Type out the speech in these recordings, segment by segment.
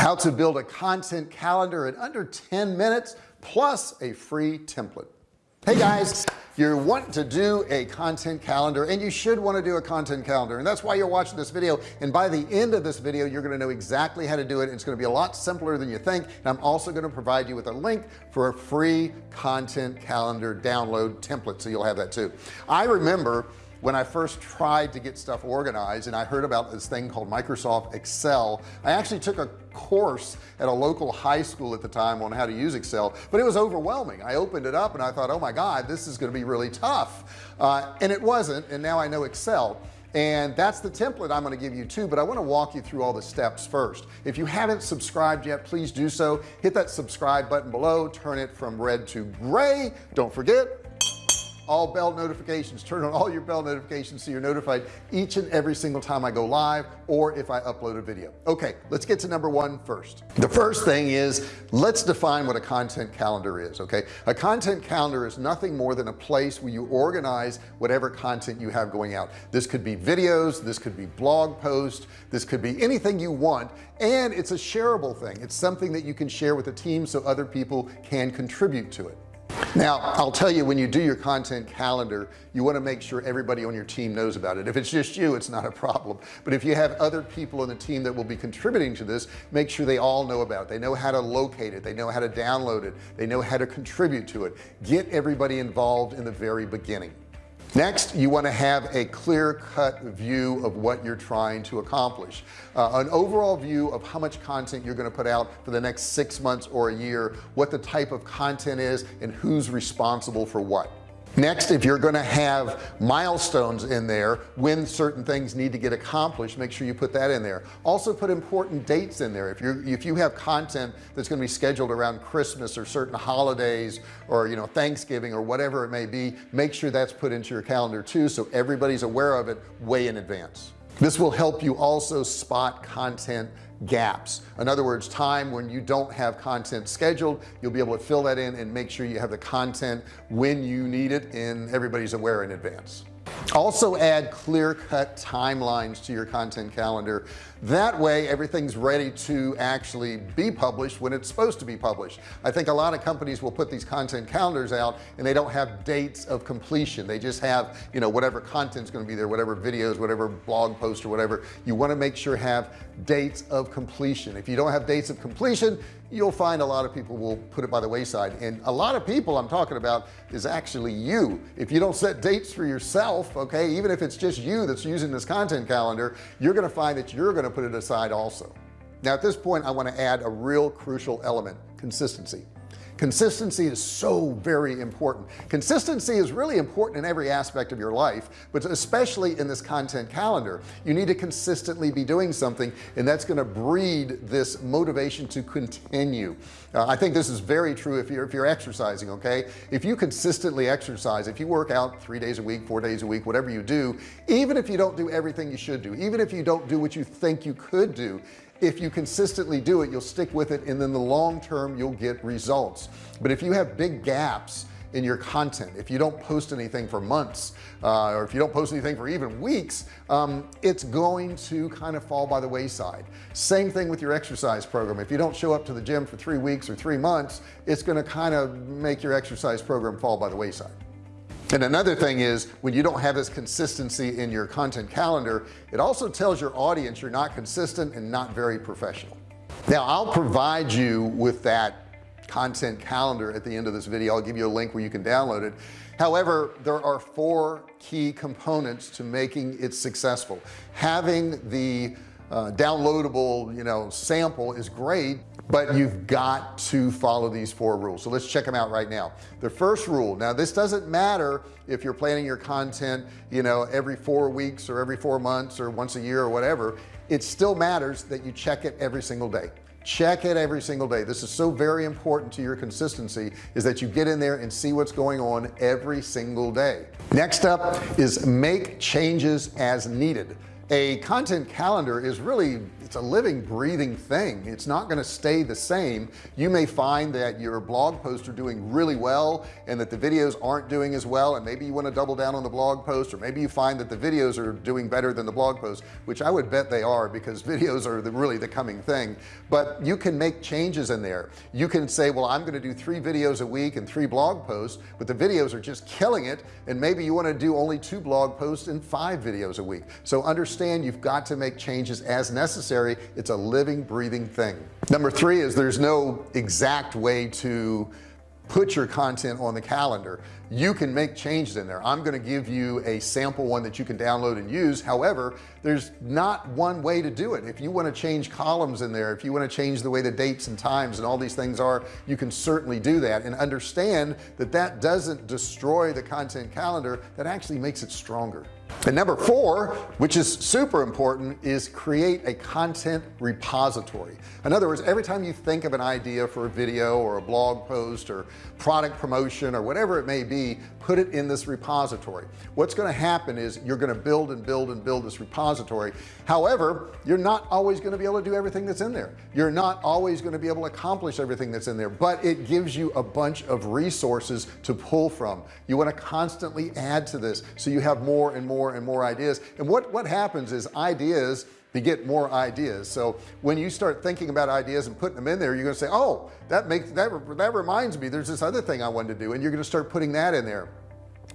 how to build a content calendar in under 10 minutes plus a free template. Hey guys you want to do a content calendar and you should want to do a content calendar and that's why you're watching this video and by the end of this video you're going to know exactly how to do it it's going to be a lot simpler than you think and I'm also going to provide you with a link for a free content calendar download template so you'll have that too. I remember when I first tried to get stuff organized and I heard about this thing called Microsoft Excel. I actually took a course at a local high school at the time on how to use Excel but it was overwhelming. I opened it up and I thought oh my god this is going to be really tough. Uh, and it wasn't and now I know Excel. And that's the template I'm going to give you too but I want to walk you through all the steps first. If you haven't subscribed yet please do so. Hit that subscribe button below turn it from red to gray. Don't forget all bell notifications. Turn on all your bell notifications so you're notified each and every single time I go live or if I upload a video. Okay let's get to number one first. The first thing is let's define what a content calendar is okay? A content calendar is nothing more than a place where you organize whatever content you have going out. This could be videos this could be blog posts this could be anything you want and it's a shareable thing. It's something that you can share with a team so other people can contribute to it now I'll tell you when you do your content calendar you want to make sure everybody on your team knows about it. If it's just you it's not a problem. But if you have other people on the team that will be contributing to this make sure they all know about it. They know how to locate it. They know how to download it. They know how to contribute to it. Get everybody involved in the very beginning next you want to have a clear-cut view of what you're trying to accomplish. Uh, an overall view of how much content you're going to put out for the next six months or a year what the type of content is and who's responsible for what next if you're going to have milestones in there when certain things need to get accomplished make sure you put that in there. Also put important dates in there. If you if you have content that's going to be scheduled around Christmas or certain holidays or you know Thanksgiving or whatever it may be make sure that's put into your calendar too so everybody's aware of it way in advance this will help you also spot content gaps. In other words time when you don't have content scheduled you'll be able to fill that in and make sure you have the content when you need it and everybody's aware in advance. Also add clear-cut timelines to your content calendar that way everything's ready to actually be published when it's supposed to be published. I think a lot of companies will put these content calendars out and they don't have dates of completion. They just have you know whatever content's going to be there whatever videos whatever blog post or whatever. You want to make sure have dates of completion. If you don't have dates of completion you'll find a lot of people will put it by the wayside. And a lot of people I'm talking about is actually you. If you don't set dates for yourself okay even if it's just you that's using this content calendar you're gonna find that you're gonna put it aside also. Now at this point I want to add a real crucial element consistency consistency is so very important. Consistency is really important in every aspect of your life but especially in this content calendar. You need to consistently be doing something and that's going to breed this motivation to continue. Uh, I think this is very true if you're if you're exercising okay? If you consistently exercise if you work out three days a week four days a week whatever you do even if you don't do everything you should do even if you don't do what you think you could do if you consistently do it you'll stick with it and then the long term you'll get results. But if you have big gaps in your content if you don't post anything for months uh, or if you don't post anything for even weeks um, it's going to kind of fall by the wayside. Same thing with your exercise program. If you don't show up to the gym for three weeks or three months it's going to kind of make your exercise program fall by the wayside and another thing is when you don't have this consistency in your content calendar it also tells your audience you're not consistent and not very professional. Now I'll provide you with that content calendar at the end of this video. I'll give you a link where you can download it. However there are four key components to making it successful. Having the uh, downloadable you know sample is great but you've got to follow these four rules. So let's check them out right now. The first rule now this doesn't matter if you're planning your content you know every four weeks or every four months or once a year or whatever. It still matters that you check it every single day. Check it every single day. This is so very important to your consistency is that you get in there and see what's going on every single day. Next up is make changes as needed a content calendar is really it's a living breathing thing. It's not going to stay the same. You may find that your blog posts are doing really well and that the videos aren't doing as well and maybe you want to double down on the blog post or maybe you find that the videos are doing better than the blog post which I would bet they are because videos are the, really the coming thing. But you can make changes in there. You can say well I'm going to do three videos a week and three blog posts but the videos are just killing it and maybe you want to do only two blog posts and five videos a week. So understand understand you've got to make changes as necessary. It's a living breathing thing. Number three is there's no exact way to put your content on the calendar. You can make changes in there. I'm going to give you a sample one that you can download and use. However there's not one way to do it. If you want to change columns in there if you want to change the way the dates and times and all these things are you can certainly do that. And understand that that doesn't destroy the content calendar. That actually makes it stronger and number four which is super important is create a content repository. In other words every time you think of an idea for a video or a blog post or product promotion or whatever it may be put it in this repository. What's going to happen is you're going to build and build and build this repository. However you're not always going to be able to do everything that's in there. You're not always going to be able to accomplish everything that's in there but it gives you a bunch of resources to pull from. You want to constantly add to this so you have more and more more and more ideas. And what what happens is ideas get more ideas. So when you start thinking about ideas and putting them in there you're gonna say oh that makes that that reminds me there's this other thing I wanted to do and you're gonna start putting that in there.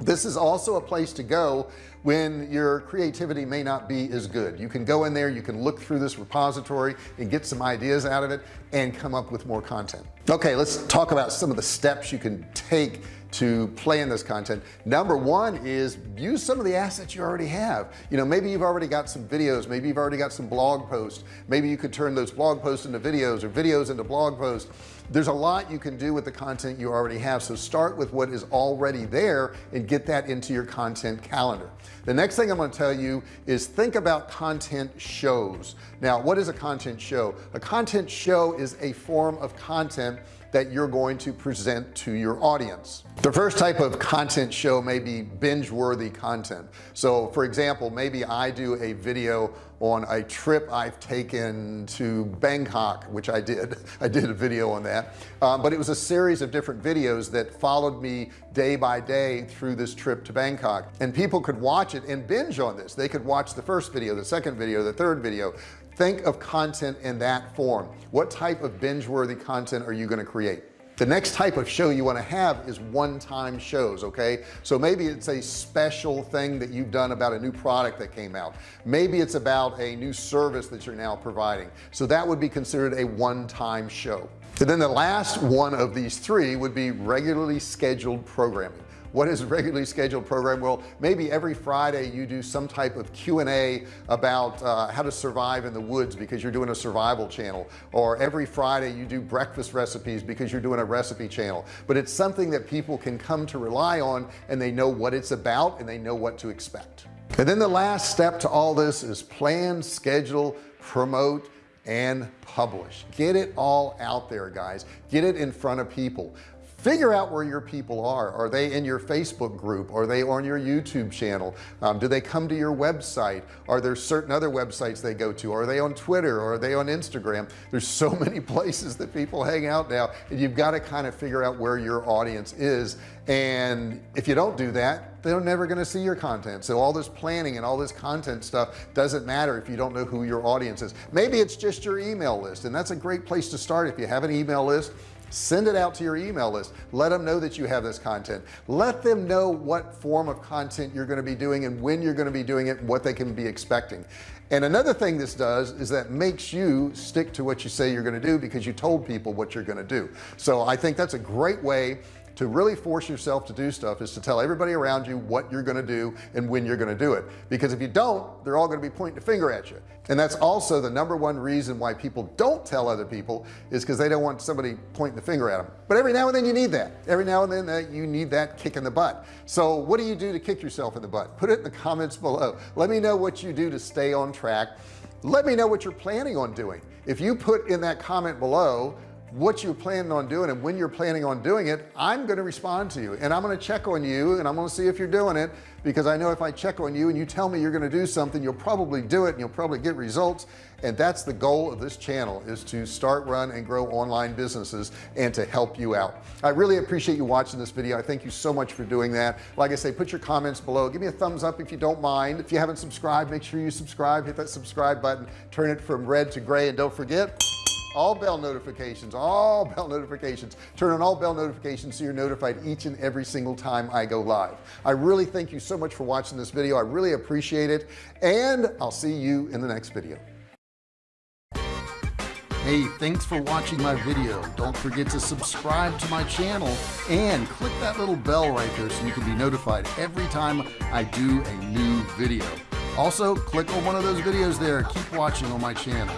This is also a place to go when your creativity may not be as good. You can go in there you can look through this repository and get some ideas out of it and come up with more content. Okay let's talk about some of the steps you can take to play in this content. Number one is use some of the assets you already have. You know maybe you've already got some videos maybe you've already got some blog posts. Maybe you could turn those blog posts into videos or videos into blog posts. There's a lot you can do with the content you already have. So start with what is already there and get that into your content calendar. The next thing I'm going to tell you is think about content shows. Now what is a content show? A content show is a form of content that you're going to present to your audience. The first type of content show may be binge worthy content. So for example maybe I do a video on a trip I've taken to Bangkok which I did. I did a video on that. Um, but it was a series of different videos that followed me day by day through this trip to Bangkok. And people could watch it and binge on this. They could watch the first video the second video the third video think of content in that form. What type of binge-worthy content are you going to create? The next type of show you want to have is one-time shows okay? So maybe it's a special thing that you've done about a new product that came out. Maybe it's about a new service that you're now providing. So that would be considered a one-time show. And then the last one of these three would be regularly scheduled programming what is a regularly scheduled program? Well maybe every Friday you do some type of Q&A about uh, how to survive in the woods because you're doing a survival channel or every Friday you do breakfast recipes because you're doing a recipe channel. But it's something that people can come to rely on and they know what it's about and they know what to expect. And then the last step to all this is plan schedule promote and publish. Get it all out there guys. Get it in front of people figure out where your people are. Are they in your Facebook group? Are they on your YouTube channel? Um, do they come to your website? Are there certain other websites they go to? Are they on Twitter? Or are they on Instagram? There's so many places that people hang out now and you've got to kind of figure out where your audience is. And if you don't do that they're never going to see your content. So all this planning and all this content stuff doesn't matter if you don't know who your audience is. Maybe it's just your email list and that's a great place to start if you have an email list send it out to your email list. Let them know that you have this content. Let them know what form of content you're going to be doing and when you're going to be doing it what they can be expecting. And another thing this does is that makes you stick to what you say you're going to do because you told people what you're going to do. So I think that's a great way to really force yourself to do stuff is to tell everybody around you what you're going to do and when you're going to do it. Because if you don't they're all going to be pointing a finger at you. And that's also the number one reason why people don't tell other people is because they don't want somebody pointing the finger at them but every now and then you need that. Every now and then that you need that kick in the butt. So what do you do to kick yourself in the butt? Put it in the comments below. Let me know what you do to stay on track. Let me know what you're planning on doing. If you put in that comment below what you're planning on doing and when you're planning on doing it I'm going to respond to you. And I'm going to check on you and I'm going to see if you're doing it because I know if I check on you and you tell me you're going to do something you'll probably do it and you'll probably get results. And that's the goal of this channel is to start run and grow online businesses and to help you out. I really appreciate you watching this video. I thank you so much for doing that. Like I say put your comments below. Give me a thumbs up if you don't mind. If you haven't subscribed make sure you subscribe hit that subscribe button turn it from red to gray and don't forget all bell notifications all bell notifications turn on all bell notifications so you're notified each and every single time I go live I really thank you so much for watching this video I really appreciate it and I'll see you in the next video Hey, thanks for watching my video. Don't forget to subscribe to my channel and click that little bell right there so you can be notified every time I do a new video. Also, click on one of those videos there. Keep watching on my channel.